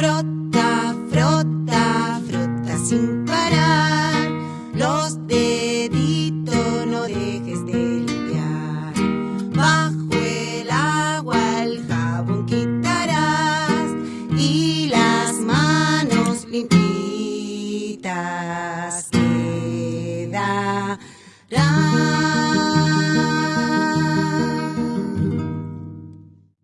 Frota, frota, frota sin parar los deditos, no dejes de limpiar. Bajo el agua el jabón quitarás y las manos limpitas quedarán.